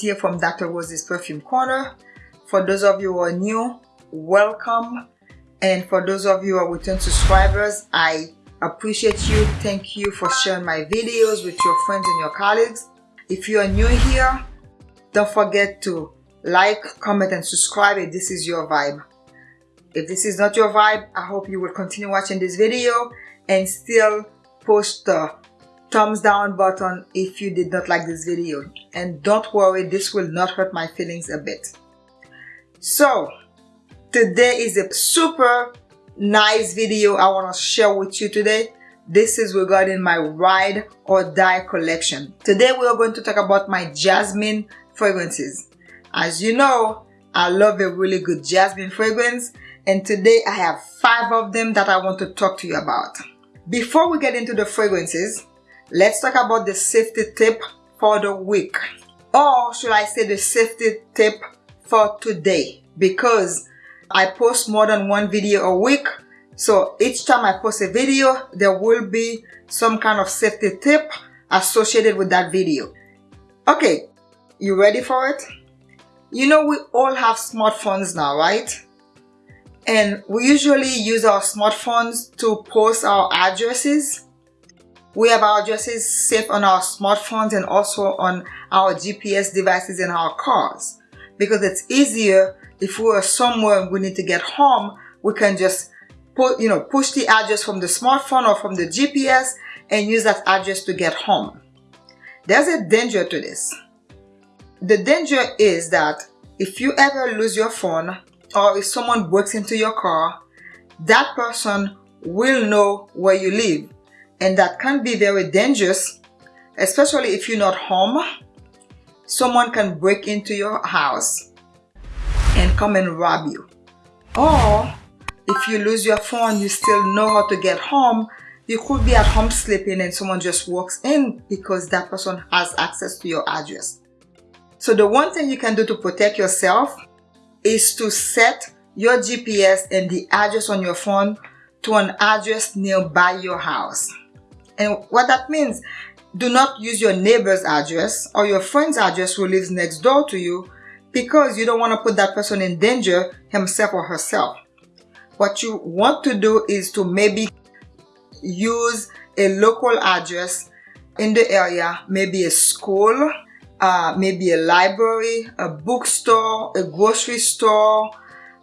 here from Dr. Rose's Perfume Corner. For those of you who are new, welcome. And for those of you who are return subscribers, I appreciate you. Thank you for sharing my videos with your friends and your colleagues. If you are new here, don't forget to like, comment, and subscribe if this is your vibe. If this is not your vibe, I hope you will continue watching this video and still post the thumbs down button if you did not like this video. And don't worry, this will not hurt my feelings a bit. So, today is a super nice video I want to share with you today. This is regarding my ride or die collection. Today we are going to talk about my jasmine fragrances. As you know, I love a really good jasmine fragrance and today I have five of them that I want to talk to you about. Before we get into the fragrances, let's talk about the safety tip for the week. Or should I say the safety tip for today? Because I post more than one video a week. So each time I post a video, there will be some kind of safety tip associated with that video. Okay, you ready for it? You know we all have smartphones now, right? And we usually use our smartphones to post our addresses. We have our addresses saved on our smartphones and also on our GPS devices in our cars because it's easier if we're somewhere and we need to get home, we can just put, you know, push the address from the smartphone or from the GPS and use that address to get home. There's a danger to this. The danger is that if you ever lose your phone or if someone breaks into your car, that person will know where you live. And that can be very dangerous, especially if you're not home. Someone can break into your house and come and rob you. Or if you lose your phone, you still know how to get home. You could be at home sleeping and someone just walks in because that person has access to your address. So the one thing you can do to protect yourself is to set your GPS and the address on your phone to an address nearby your house. And what that means, do not use your neighbor's address or your friend's address who lives next door to you because you don't want to put that person in danger himself or herself. What you want to do is to maybe use a local address in the area, maybe a school, uh, maybe a library, a bookstore, a grocery store,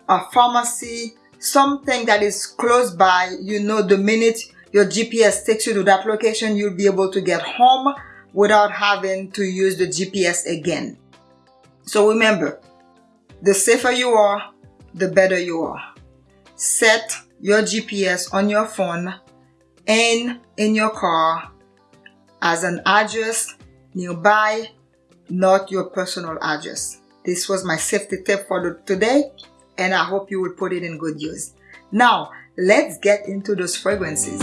a pharmacy, something that is close by. You know, the minute your GPS takes you to that location, you'll be able to get home without having to use the GPS again. So remember, the safer you are, the better you are. Set your GPS on your phone and in your car as an address nearby, not your personal address. This was my safety tip for today and I hope you will put it in good use. Now, let's get into those fragrances.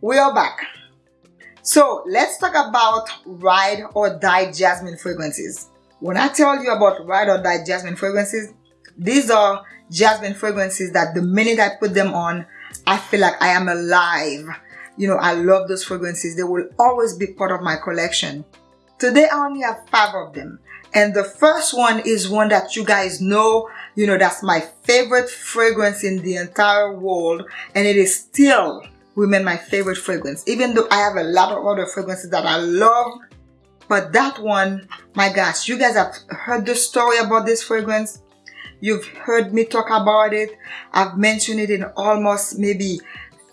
We are back so let's talk about ride or die jasmine fragrances when i tell you about ride or die jasmine fragrances these are jasmine fragrances that the minute i put them on i feel like i am alive. You know i love those fragrances. They will always be part of my collection. Today i only have five of them. And the first one is one that you guys know. You know that's my favorite fragrance in the entire world. And it is still remain my favorite fragrance. Even though I have a lot of other fragrances that I love but that one my gosh you guys have heard the story about this fragrance you've heard me talk about it. I've mentioned it in almost maybe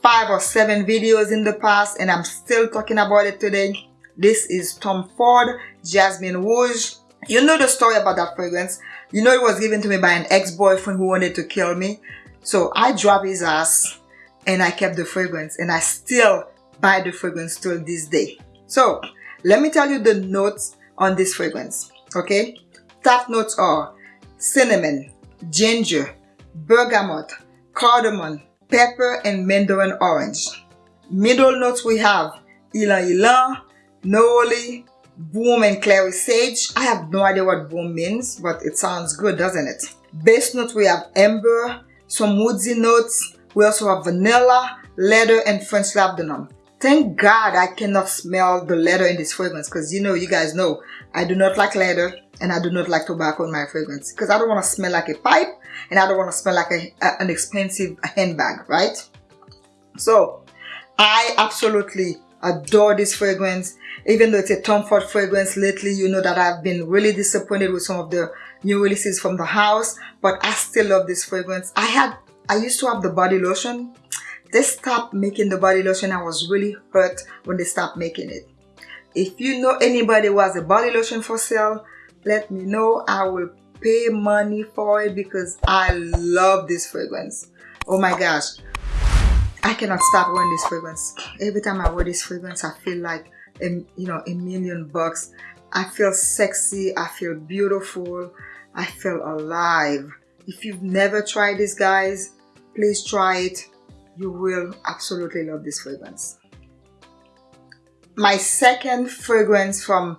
five or seven videos in the past and I'm still talking about it today. This is Tom Ford Jasmine Rouge you know the story about that fragrance. You know it was given to me by an ex-boyfriend who wanted to kill me. So I dropped his ass and I kept the fragrance and I still buy the fragrance till this day. So let me tell you the notes on this fragrance, okay? Top notes are cinnamon, ginger, bergamot, cardamom, pepper, and mandarin orange. Middle notes we have ylang ylang, neroli, Boom and Clary Sage. I have no idea what boom means, but it sounds good, doesn't it? Base note, we have amber, some woodsy notes. We also have vanilla, leather, and French labdanum. Thank God I cannot smell the leather in this fragrance because you know, you guys know, I do not like leather and I do not like tobacco in my fragrance because I don't want to smell like a pipe and I don't want to smell like a, a, an expensive handbag, right? So I absolutely adore this fragrance. Even though it's a Tom Ford fragrance lately, you know that I've been really disappointed with some of the new releases from the house, but I still love this fragrance. I had, I used to have the body lotion. They stopped making the body lotion. I was really hurt when they stopped making it. If you know anybody who has a body lotion for sale, let me know. I will pay money for it because I love this fragrance. Oh my gosh. I cannot stop wearing this fragrance. Every time I wear this fragrance, I feel like, a, you know, a million bucks. I feel sexy. I feel beautiful. I feel alive. If you've never tried this, guys, please try it. You will absolutely love this fragrance. My second fragrance from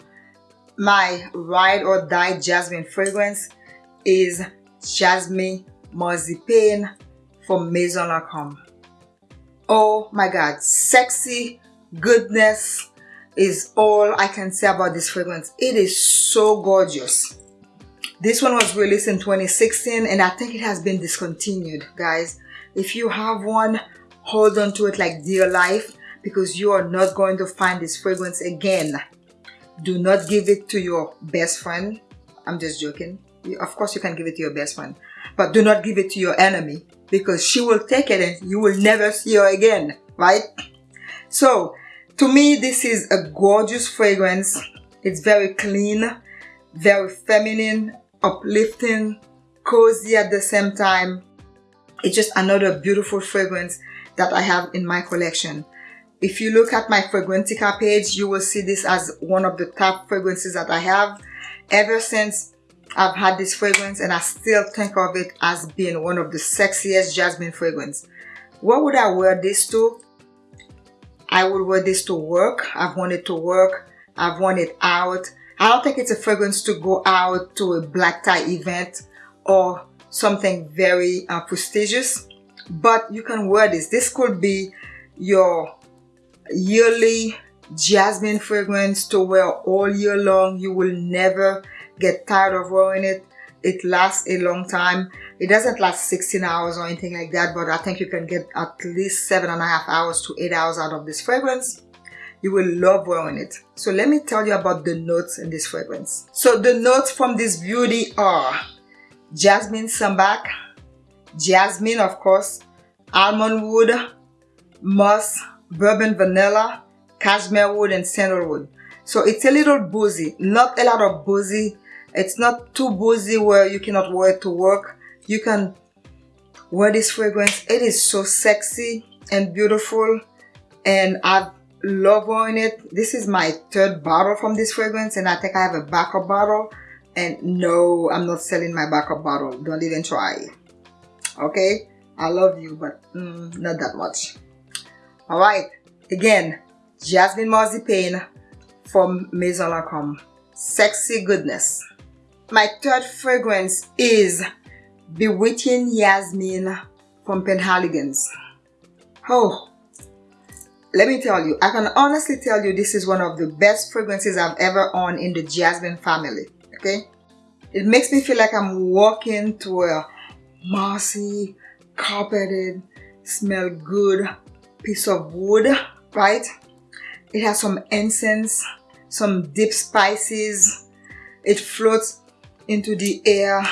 my ride or die jasmine fragrance is Jasmine Marzipan from Maison Lancôme. Oh my god, sexy goodness is all I can say about this fragrance. It is so gorgeous. This one was released in 2016 and I think it has been discontinued, guys. If you have one, hold on to it like dear life because you are not going to find this fragrance again. Do not give it to your best friend. I'm just joking. Of course you can give it to your best friend, but do not give it to your enemy because she will take it and you will never see her again, right? So, to me, this is a gorgeous fragrance. It's very clean, very feminine, uplifting, cozy at the same time. It's just another beautiful fragrance that I have in my collection. If you look at my Fragrantica page, you will see this as one of the top fragrances that I have. Ever since I've had this fragrance and I still think of it as being one of the sexiest jasmine fragrance. What would I wear this to? I would wear this to work. I've it to work. I've it out. I don't think it's a fragrance to go out to a black tie event or something very uh, prestigious. But you can wear this. This could be your yearly jasmine fragrance to wear all year long. You will never get tired of wearing it. It lasts a long time. It doesn't last 16 hours or anything like that, but I think you can get at least seven and a half hours to eight hours out of this fragrance. You will love wearing it. So let me tell you about the notes in this fragrance. So the notes from this beauty are jasmine sambac, jasmine of course, almond wood, musk, bourbon vanilla, cashmere wood, and sandalwood. So it's a little boozy, not a lot of boozy. It's not too boozy where you cannot wear it to work. You can wear this fragrance. It is so sexy and beautiful and I love wearing it. This is my third bottle from this fragrance and I think I have a backup bottle and no, I'm not selling my backup bottle. Don't even try. Okay? I love you, but mm, not that much. Alright, again, Jasmine Marzipan from Maison Lancôme. Sexy goodness. My third fragrance is Bewitching Yasmin from Penhaligon's. Oh, let me tell you, I can honestly tell you this is one of the best fragrances I've ever owned in the Jasmine family, okay? It makes me feel like I'm walking to a mossy, carpeted, smell good piece of wood, right? It has some incense, some deep spices. It floats into the air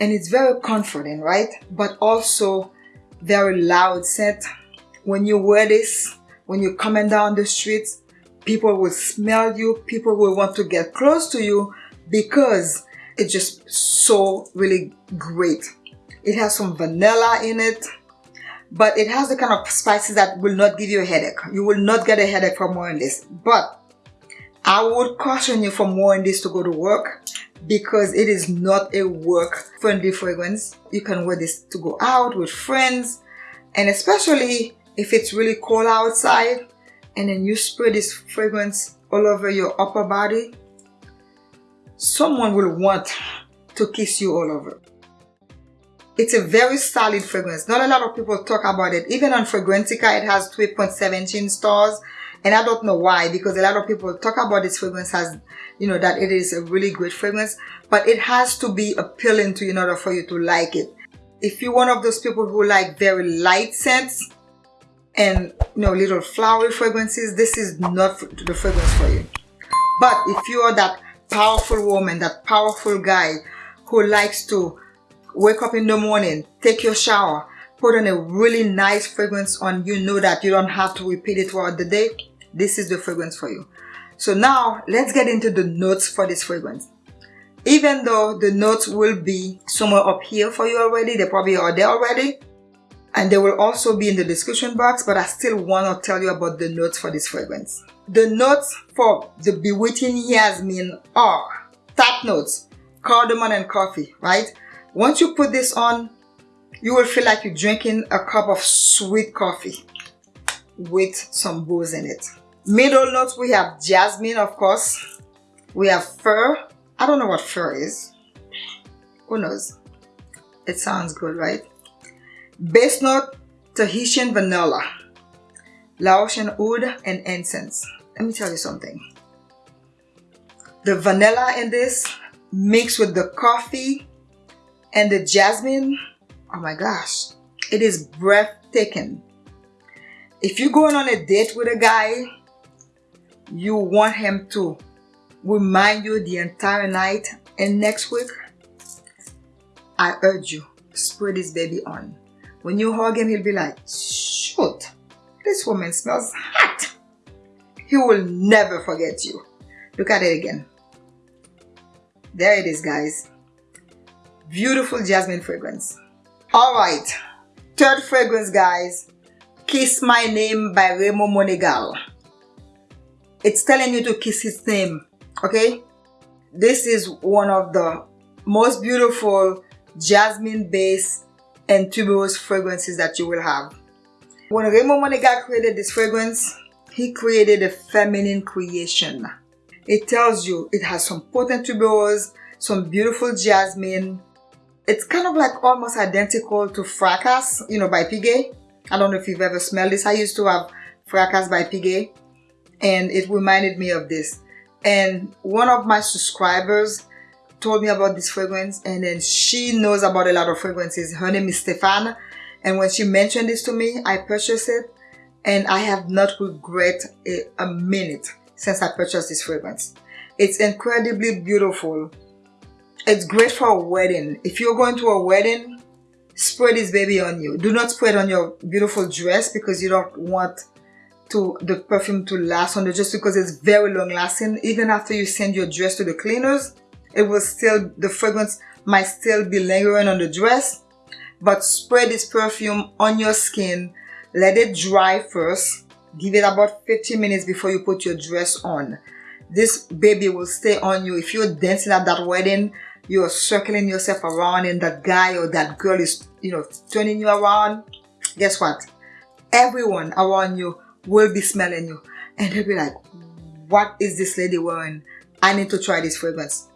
and it's very comforting, right? But also very loud scent. When you wear this, when you're coming down the streets, people will smell you, people will want to get close to you because it's just so really great. It has some vanilla in it, but it has the kind of spices that will not give you a headache. You will not get a headache from wearing this. But I would caution you from wearing this to go to work because it is not a work friendly fragrance. You can wear this to go out with friends and especially if it's really cold outside and then you spray this fragrance all over your upper body, someone will want to kiss you all over. It's a very solid fragrance. Not a lot of people talk about it. Even on Fragrantica, it has 3.17 stars. And I don't know why, because a lot of people talk about this fragrance as, you know, that it is a really great fragrance. But it has to be appealing to you in order for you to like it. If you're one of those people who like very light scents and, you know, little flowery fragrances, this is not the fragrance for you. But if you are that powerful woman, that powerful guy who likes to wake up in the morning, take your shower, put on a really nice fragrance on you know that you don't have to repeat it throughout the day, this is the fragrance for you. So now let's get into the notes for this fragrance. Even though the notes will be somewhere up here for you already, they probably are there already, and they will also be in the description box, but I still want to tell you about the notes for this fragrance. The notes for the Bewitching Yasmin are top notes, cardamom and coffee, right? Once you put this on, you will feel like you're drinking a cup of sweet coffee with some booze in it. Middle notes, we have jasmine, of course. We have fir. I don't know what fir is. Who knows? It sounds good, right? Base note, Tahitian vanilla. Laotian oud and incense. Let me tell you something. The vanilla in this mixed with the coffee and the jasmine, oh my gosh, it is breathtaking. If you're going on a date with a guy, you want him to remind you the entire night and next week, I urge you, spray this baby on. When you hug him, he'll be like, shoot, this woman smells hot. He will never forget you. Look at it again. There it is, guys beautiful jasmine fragrance. All right. Third fragrance guys. Kiss my name by Ramon Monegal. It's telling you to kiss his name okay? This is one of the most beautiful jasmine based and tuberose fragrances that you will have. When Ramon Monegal created this fragrance he created a feminine creation. It tells you it has some potent tuberose some beautiful jasmine it's kind of like almost identical to Fracas, you know, by Piguet. I don't know if you've ever smelled this. I used to have Fracas by Piguet and it reminded me of this. And one of my subscribers told me about this fragrance and then she knows about a lot of fragrances. Her name is Stefan and when she mentioned this to me, I purchased it and I have not regret a, a minute since I purchased this fragrance. It's incredibly beautiful it's great for a wedding. If you're going to a wedding, spray this baby on you. Do not spray it on your beautiful dress because you don't want to the perfume to last on the dress because it's very long lasting. Even after you send your dress to the cleaners, it will still, the fragrance might still be lingering on the dress. But spray this perfume on your skin. Let it dry first. Give it about 15 minutes before you put your dress on. This baby will stay on you. If you're dancing at that wedding, you're circling yourself around and that guy or that girl is, you know, turning you around, guess what? Everyone around you will be smelling you and they'll be like, what is this lady wearing? I need to try this fragrance.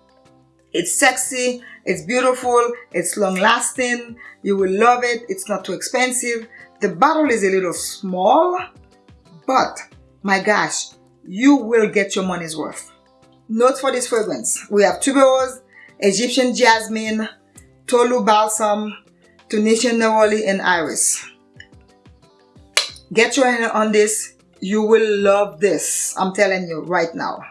It's sexy, it's beautiful, it's long lasting, you will love it, it's not too expensive. The bottle is a little small, but my gosh, you will get your money's worth. Notes for this fragrance. We have tuberose, Egyptian jasmine, Tolu balsam, Tunisian neroli, and iris. Get your hand on this. You will love this. I'm telling you right now.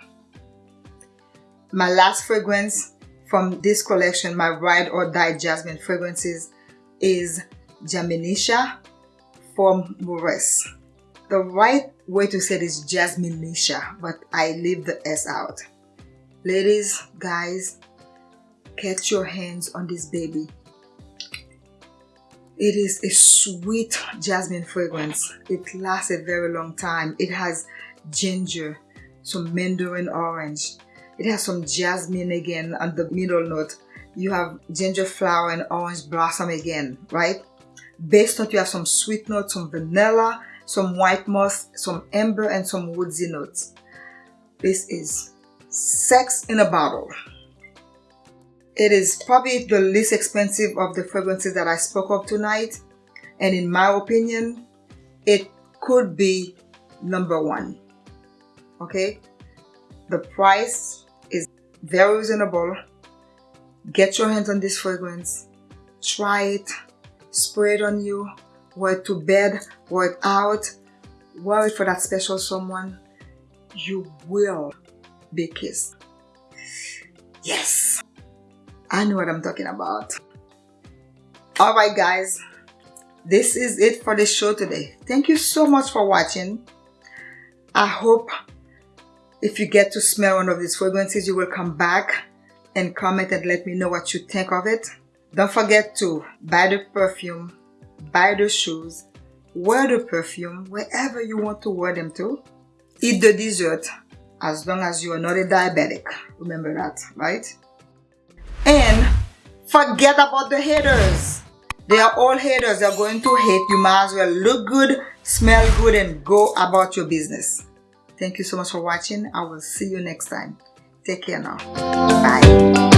My last fragrance from this collection, my Ride or Die Jasmine fragrances is Jaminisha from Maurice. The right way to say it is Jasminisha, but I leave the S out. Ladies, guys, get your hands on this baby. It is a sweet jasmine fragrance. It lasts a very long time. It has ginger, some mandarin orange. It has some jasmine again on the middle note. You have ginger flower and orange blossom again, right? Base note, you have some sweet notes, some vanilla, some white moss, some amber, and some woodsy notes. This is Sex in a Bottle. It is probably the least expensive of the fragrances that I spoke of tonight. And in my opinion, it could be number one. Okay? The price is very reasonable. Get your hands on this fragrance. Try it. Spray it on you. Wear it to bed. Wear it out. Wear it for that special someone. You will be kissed. Yes. I know what I'm talking about. Alright guys, this is it for the show today. Thank you so much for watching. I hope if you get to smell one of these fragrances, you will come back and comment and let me know what you think of it. Don't forget to buy the perfume, buy the shoes, wear the perfume wherever you want to wear them to. Eat the dessert as long as you are not a diabetic. Remember that, right? And forget about the haters. They are all haters. They're going to hate. You might as well look good, smell good, and go about your business. Thank you so much for watching. I will see you next time. Take care now. Bye.